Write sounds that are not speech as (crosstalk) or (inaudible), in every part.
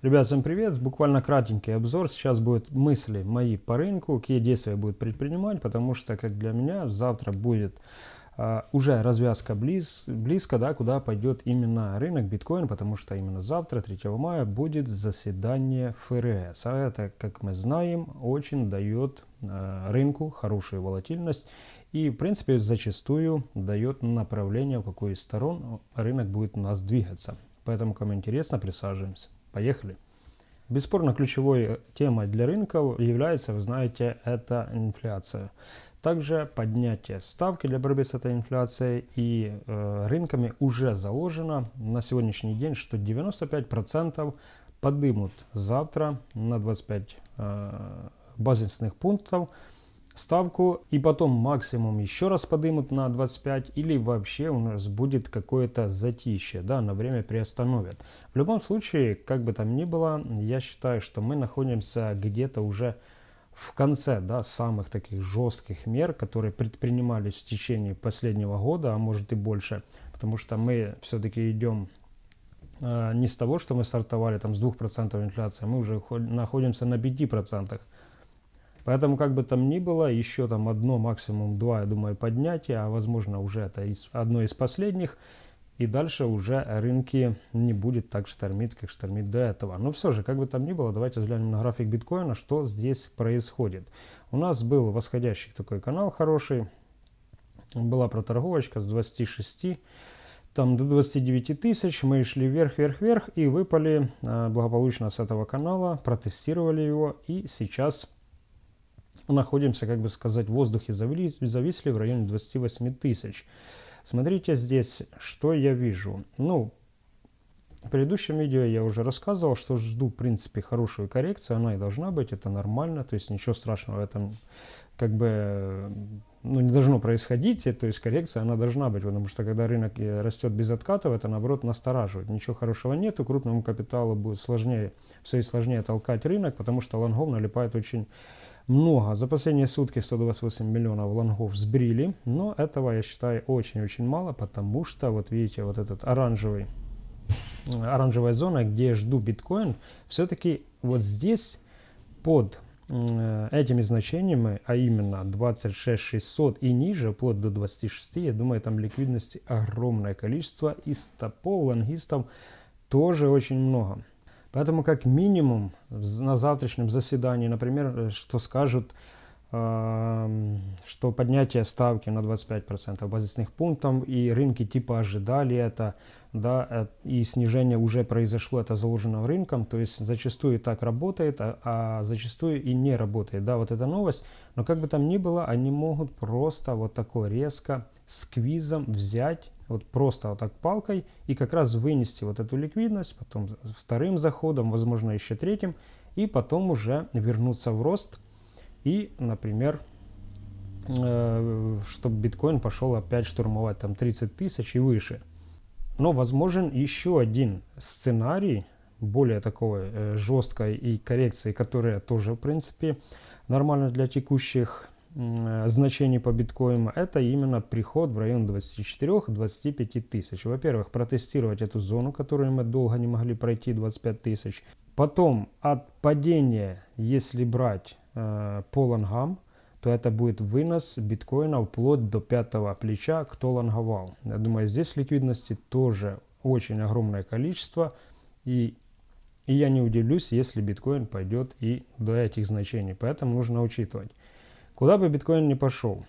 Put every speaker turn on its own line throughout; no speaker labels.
Ребят, всем привет! Буквально кратенький обзор. Сейчас будут мысли мои по рынку, какие действия будет предпринимать, потому что, как для меня, завтра будет а, уже развязка близ, близко, да, куда пойдет именно рынок биткоин, потому что именно завтра, 3 мая, будет заседание ФРС. А это, как мы знаем, очень дает а, рынку хорошую волатильность и, в принципе, зачастую дает направление, в какую из сторон рынок будет у нас двигаться. Поэтому, кому интересно, присаживаемся. Поехали. Бесспорно, ключевой темой для рынков является, вы знаете, это инфляция. Также поднятие ставки для борьбы с этой инфляцией и э, рынками уже заложено на сегодняшний день, что 95% подымут завтра на 25 э, базисных пунктов ставку и потом максимум еще раз подымут на 25 или вообще у нас будет какое-то затишье, да, на время приостановят. В любом случае, как бы там ни было, я считаю, что мы находимся где-то уже в конце да, самых таких жестких мер, которые предпринимались в течение последнего года, а может и больше, потому что мы все-таки идем э, не с того, что мы стартовали там с 2% инфляции, мы уже находимся на 5%. Поэтому, как бы там ни было, еще там одно, максимум два, я думаю, поднятия, а возможно уже это из, одно из последних. И дальше уже рынки не будет так штормить, как штормит до этого. Но все же, как бы там ни было, давайте взглянем на график биткоина, что здесь происходит. У нас был восходящий такой канал хороший. Была проторговочка с 26 там до 29 тысяч мы шли вверх, вверх, вверх и выпали э, благополучно с этого канала, протестировали его и сейчас находимся, как бы сказать, в воздухе зависли в районе 28 тысяч. Смотрите здесь, что я вижу. Ну, в предыдущем видео я уже рассказывал, что жду, в принципе, хорошую коррекцию. Она и должна быть, это нормально. То есть ничего страшного в этом как бы ну, не должно происходить. То есть коррекция, она должна быть. Потому что когда рынок растет без откатов, это наоборот настораживает. Ничего хорошего нету. Крупному капиталу будет сложнее, все и сложнее толкать рынок, потому что лонгов налипает очень много. За последние сутки 128 миллионов лонгов сбрили, но этого я считаю очень-очень мало, потому что, вот видите, вот этот оранжевый, оранжевая зона, где я жду биткоин, все-таки вот здесь под этими значениями, а именно 26 600 и ниже, вплоть до 26, я думаю, там ликвидности огромное количество, и стопов лонгистов тоже очень много. Поэтому как минимум на завтрашнем заседании, например, э, что скажут, что поднятие ставки на 25% базисных пунктов и рынки типа ожидали это, да, э, и снижение уже произошло, это заложено рынком, то есть зачастую так работает, а, а зачастую и не работает, да, вот эта новость, но как бы там ни было, они могут просто вот такой резко сквизом взять вот просто вот так палкой и как раз вынести вот эту ликвидность, потом вторым заходом, возможно еще третьим, и потом уже вернуться в рост и, например, э, чтобы биткоин пошел опять штурмовать там 30 тысяч и выше. Но возможен еще один сценарий, более такой э, жесткой и коррекции, которая тоже, в принципе, нормально для текущих значений по биткоину, это именно приход в район 24-25 тысяч. Во-первых, протестировать эту зону, которую мы долго не могли пройти, 25 тысяч. Потом от падения, если брать э, по лонгам, то это будет вынос биткоина вплоть до пятого плеча, кто лонговал. Я думаю, здесь ликвидности тоже очень огромное количество. И, и я не удивлюсь, если биткоин пойдет и до этих значений. Поэтому нужно учитывать. Куда бы биткоин ни пошел,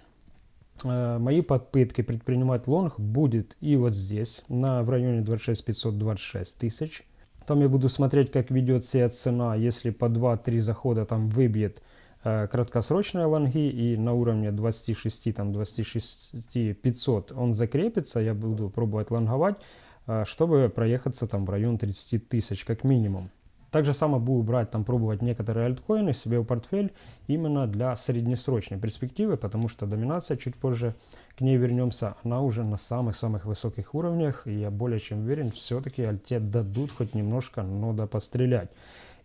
э, мои попытки предпринимать лонг будет и вот здесь, на, в районе 26 526 тысяч. Там я буду смотреть, как ведет себя цена, если по 2-3 захода там выбьет э, краткосрочные лонги и на уровне 26, там 26 500 он закрепится, я буду пробовать лонговать, э, чтобы проехаться там в район 30 тысяч как минимум. Также само буду брать, там, пробовать некоторые альткоины себе в портфель именно для среднесрочной перспективы, потому что доминация, чуть позже к ней вернемся, она уже на самых-самых высоких уровнях, и я более чем уверен, все-таки альте дадут хоть немножко, но да пострелять.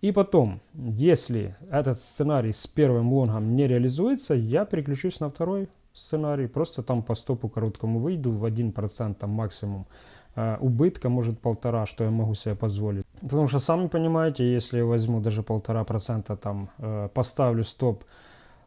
И потом, если этот сценарий с первым лонгом не реализуется, я переключусь на второй сценарий, просто там по стопу короткому выйду в 1% там максимум э, убытка, может полтора, что я могу себе позволить. Потому что, сами понимаете, если я возьму даже полтора процента, там, э, поставлю стоп,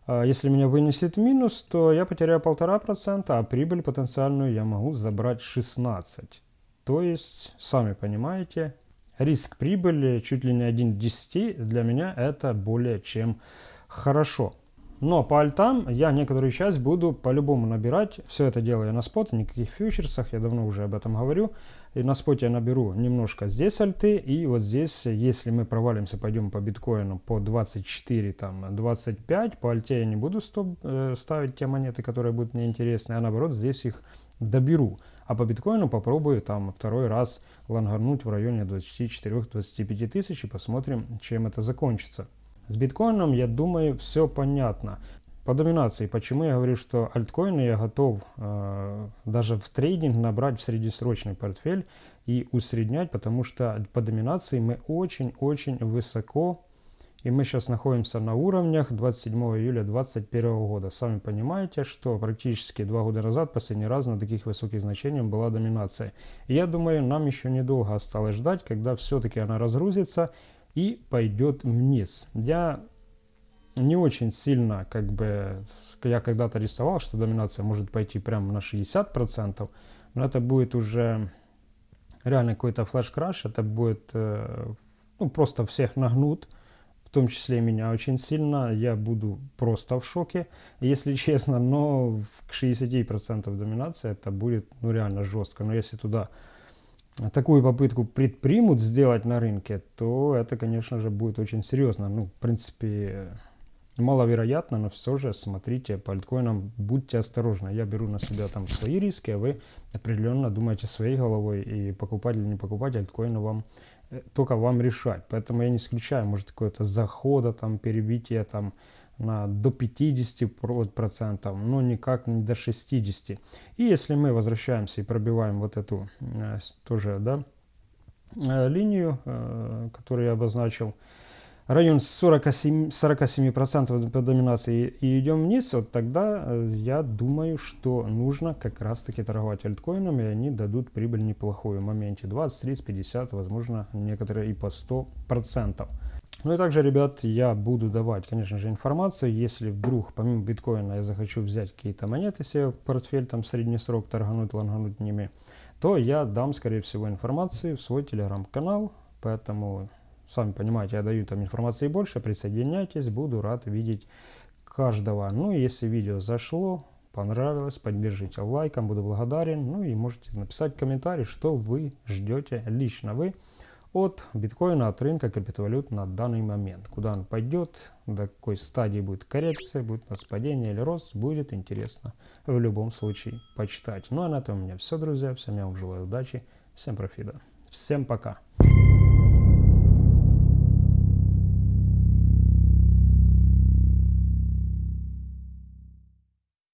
э, если меня вынесет минус, то я потеряю полтора процента, а прибыль потенциальную я могу забрать 16. То есть, сами понимаете, риск прибыли чуть ли не 1 к 10 для меня это более чем хорошо. Но по альтам я некоторую часть буду по-любому набирать. Все это делаю на спот, никаких фьючерсах, я давно уже об этом говорю. И на споте я наберу немножко здесь альты, и вот здесь, если мы провалимся, пойдем по биткоину по 24, там, 25, по альте я не буду стоп, э, ставить те монеты, которые будут мне интересны, а наоборот здесь их доберу. А по биткоину попробую там второй раз лонгарнуть в районе 24-25 тысяч и посмотрим, чем это закончится. С биткоином, я думаю, все понятно. По доминации, почему я говорю, что альткоины я готов э, даже в трейдинг набрать в среднесрочный портфель и усреднять, потому что по доминации мы очень-очень высоко, и мы сейчас находимся на уровнях 27 июля 2021 года. Сами понимаете, что практически два года назад последний раз на таких высоких значениях была доминация. И я думаю, нам еще недолго осталось ждать, когда все-таки она разгрузится и пойдет вниз. Я не очень сильно, как бы, я когда-то рисовал, что доминация может пойти прямо на 60%, но это будет уже реально какой-то флеш-краш, это будет, э, ну, просто всех нагнут, в том числе меня очень сильно, я буду просто в шоке, если (laughs) честно, но к 60% доминации это будет, ну, реально жестко, но если туда такую попытку предпримут сделать на рынке, то это, конечно же, будет очень серьезно. Ну, в принципе, маловероятно, но все же смотрите по альткоинам, будьте осторожны. Я беру на себя там свои риски, а вы определенно думаете своей головой и покупать или не покупать альткоины вам э, только вам решать. Поэтому я не исключаю, может, какое-то захода, там, перебитие там до 50%, но никак не до 60%. И если мы возвращаемся и пробиваем вот эту э, тоже да, э, линию, э, которую я обозначил, район 47%, 47% по доминации и идем вниз, вот тогда я думаю, что нужно как раз таки торговать альткоинами, и они дадут прибыль неплохую в моменте 20, 30, 50, возможно некоторые и по 100%. Ну и также, ребят, я буду давать, конечно же, информацию, если вдруг помимо биткоина я захочу взять какие-то монеты себе в портфель, там средний срок торгануть, лонгануть ними, то я дам, скорее всего, информацию в свой телеграм-канал, поэтому, сами понимаете, я даю там информации больше, присоединяйтесь, буду рад видеть каждого. Ну и если видео зашло, понравилось, поддержите лайком, буду благодарен, ну и можете написать комментарий, что вы ждете лично. Вы от биткоина, от рынка криптовалют на данный момент. Куда он пойдет, до какой стадии будет коррекция, будет у нас падение или рост, будет интересно в любом случае почитать. Ну а на этом у меня все, друзья. Всем я вам желаю удачи, всем профита. Всем пока.